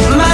my